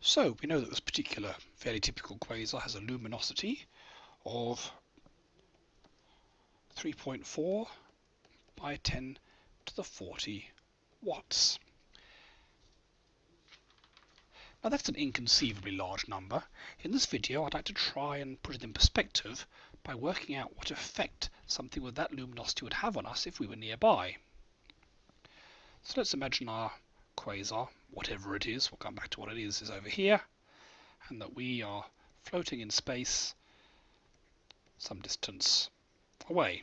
So we know that this particular fairly typical quasar has a luminosity of 3.4 by 10 to the 40 watts. Now that's an inconceivably large number. In this video I'd like to try and put it in perspective by working out what effect something with that luminosity would have on us if we were nearby. So let's imagine our quasar, whatever it is, we'll come back to what it is, is over here, and that we are floating in space some distance away.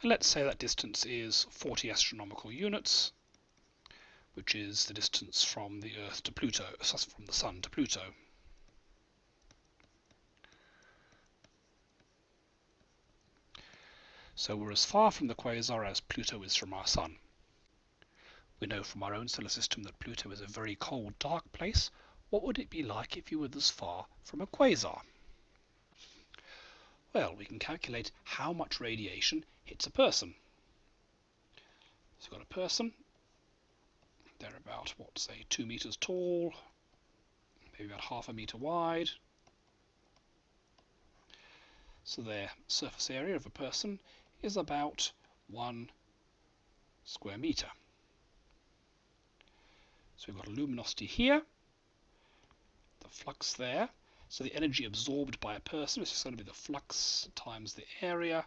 And let's say that distance is 40 astronomical units, which is the distance from the Earth to Pluto, uh, from the Sun to Pluto. So we're as far from the quasar as Pluto is from our Sun. We know from our own solar system that Pluto is a very cold, dark place. What would it be like if you were this far from a quasar? Well, we can calculate how much radiation hits a person. So you've got a person, they're about, what, say, two meters tall, maybe about half a meter wide. So their surface area of a person is about one square meter. So we've got a luminosity here, the flux there. So the energy absorbed by a person is just going to be the flux times the area.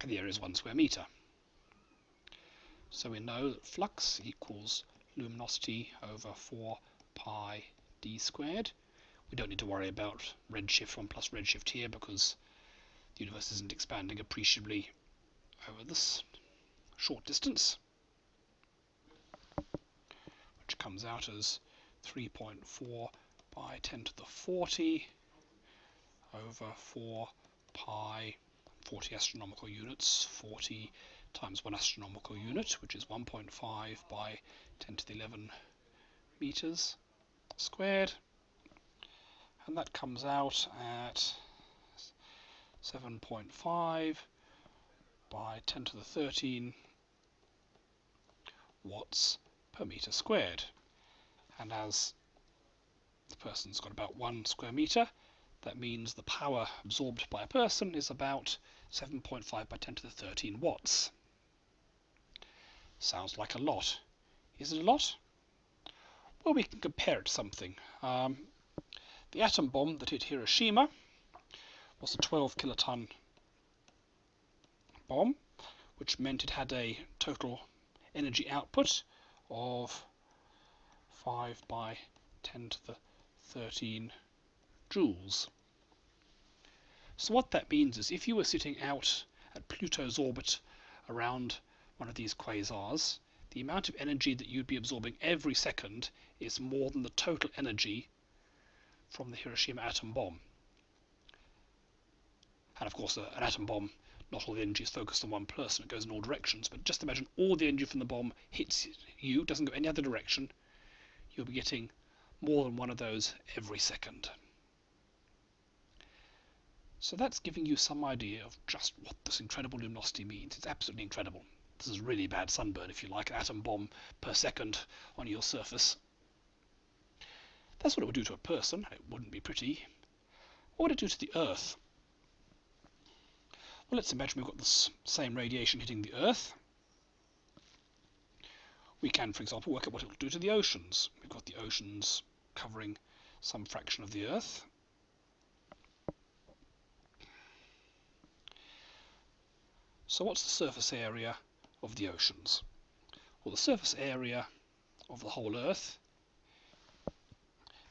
And the area is one square meter. So we know that flux equals luminosity over 4 pi d squared. We don't need to worry about redshift 1 plus redshift here because the universe isn't expanding appreciably over this short distance, which comes out as 3.4 by 10 to the 40 over 4 pi 40 astronomical units, 40 times 1 astronomical unit, which is 1.5 by 10 to the 11 meters squared. And that comes out at 7.5 by 10 to the 13 watts per meter squared. And as the person's got about one square meter, that means the power absorbed by a person is about 7.5 by 10 to the 13 watts. Sounds like a lot. Is it a lot? Well, we can compare it to something. Um, the atom bomb that hit Hiroshima was a 12 kiloton bomb, which meant it had a total energy output of 5 by 10 to the 13 joules. So what that means is if you were sitting out at Pluto's orbit around one of these quasars, the amount of energy that you'd be absorbing every second is more than the total energy from the Hiroshima atom bomb. And of course, an atom bomb, not all the energy is focused on one person, it goes in all directions. But just imagine all the energy from the bomb hits you, doesn't go any other direction. You'll be getting more than one of those every second. So that's giving you some idea of just what this incredible luminosity means. It's absolutely incredible. This is really bad sunburn, if you like, an atom bomb per second on your surface. That's what it would do to a person. It wouldn't be pretty. What would it do to the Earth? Well, let's imagine we've got the same radiation hitting the Earth. We can, for example, work out what it will do to the oceans. We've got the oceans covering some fraction of the Earth. So what's the surface area of the oceans? Well, the surface area of the whole Earth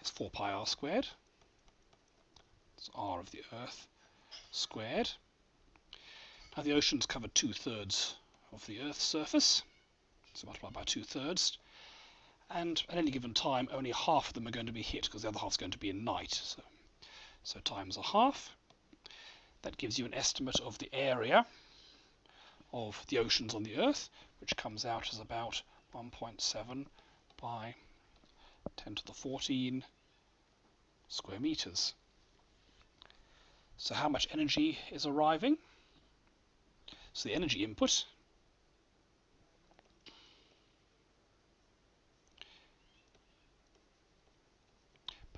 is 4 pi r squared. It's r of the Earth squared. Now the oceans cover two-thirds of the Earth's surface, so multiply by two-thirds. And at any given time, only half of them are going to be hit because the other half is going to be in night. So, so times a half. That gives you an estimate of the area of the oceans on the Earth, which comes out as about 1.7 by 10 to the 14 square meters. So how much energy is arriving? So the energy input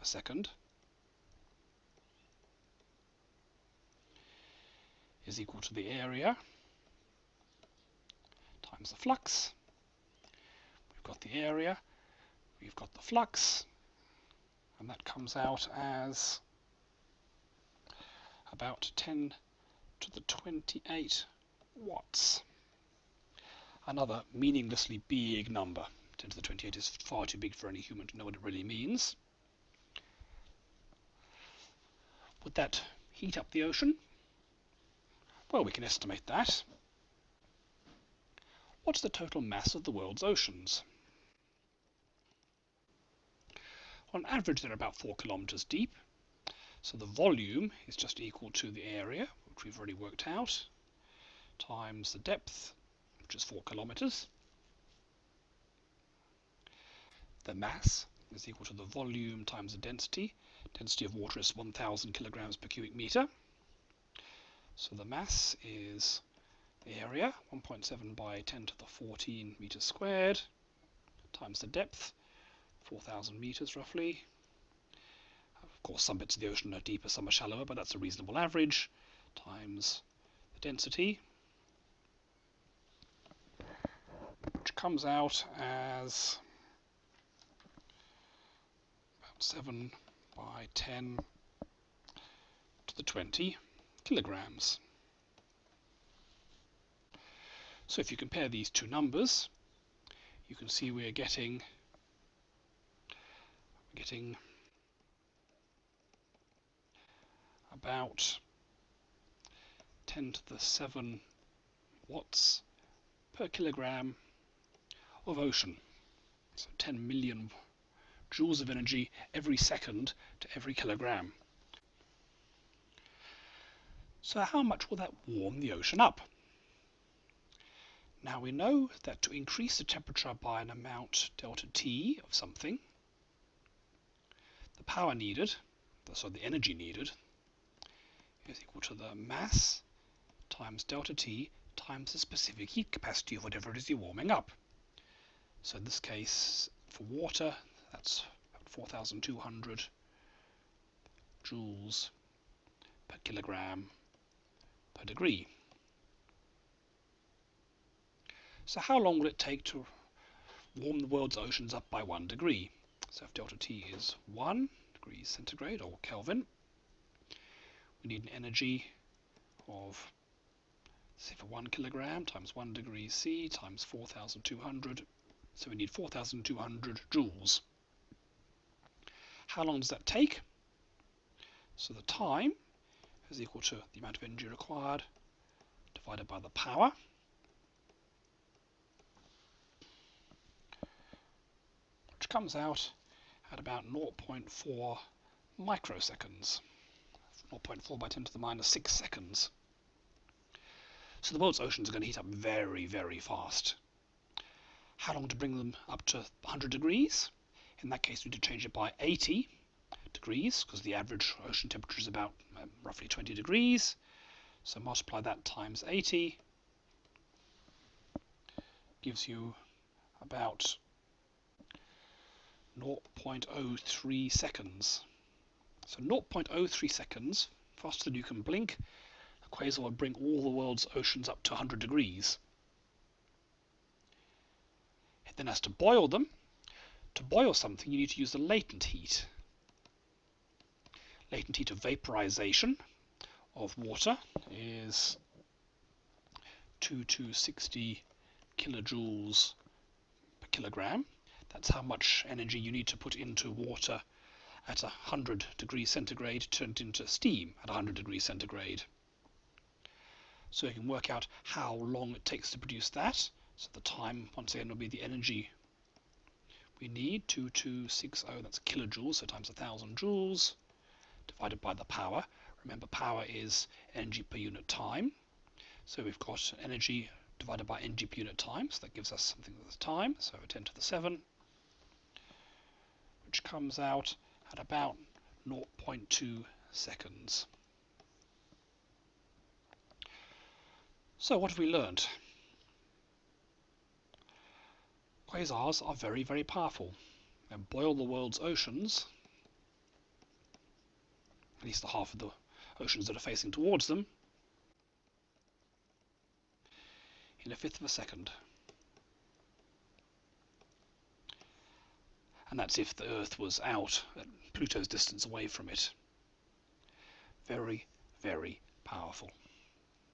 second is equal to the area times the flux. We've got the area, we've got the flux, and that comes out as about 10 to the 28 watts. Another meaninglessly big number. 10 to the 28 is far too big for any human to know what it really means. Would that heat up the ocean? Well, we can estimate that. What's the total mass of the world's oceans? On average, they're about 4 kilometers deep. So the volume is just equal to the area, which we've already worked out, times the depth, which is 4 kilometers. The mass is equal to the volume times the density. Density of water is 1,000 kilograms per cubic meter. So the mass is the area, 1.7 by 10 to the 14 meters squared, times the depth, 4,000 meters roughly. Of course, some bits of the ocean are deeper, some are shallower, but that's a reasonable average, times the density, which comes out as about 7 by 10 to the 20 kilograms. So if you compare these two numbers, you can see we're getting getting about 10 to the 7 watts per kilogram of ocean. So 10 million joules of energy every second to every kilogram. So how much will that warm the ocean up? Now we know that to increase the temperature by an amount delta T of something, the power needed, so the energy needed, is equal to the mass times delta T times the specific heat capacity of whatever it is you're warming up. So in this case, for water, that's 4,200 joules per kilogram per degree. So how long will it take to warm the world's oceans up by one degree? So if delta T is 1 degrees centigrade or Kelvin, we need an energy of, say for 1 kilogram times 1 degree C times 4,200, so we need 4,200 joules. How long does that take? So the time is equal to the amount of energy required divided by the power. Which comes out at about 0.4 microseconds. 0.4 by 10 to the minus 6 seconds. So the world's oceans are going to heat up very, very fast. How long to bring them up to 100 degrees? In that case, we need to change it by 80 degrees because the average ocean temperature is about um, roughly 20 degrees. So multiply that times 80 gives you about 0.03 seconds. So 0.03 seconds, faster than you can blink, a quasar would bring all the world's oceans up to 100 degrees. It then has to boil them. To boil something, you need to use the latent heat latent heat of vaporization of water is 2 to 60 kilojoules per kilogram. That's how much energy you need to put into water at 100 degrees centigrade turned into steam at 100 degrees centigrade. So you can work out how long it takes to produce that. So the time, once again, will be the energy we need, 2260, that's kilojoules, so times 1000 joules divided by the power. Remember, power is energy per unit time. So we've got energy divided by energy per unit time, so that gives us something with time, so 10 to the 7, which comes out at about 0.2 seconds. So what have we learned? Quasars are very, very powerful and boil the world's oceans at least the half of the oceans that are facing towards them, in a fifth of a second. And that's if the Earth was out at Pluto's distance away from it. Very, very powerful.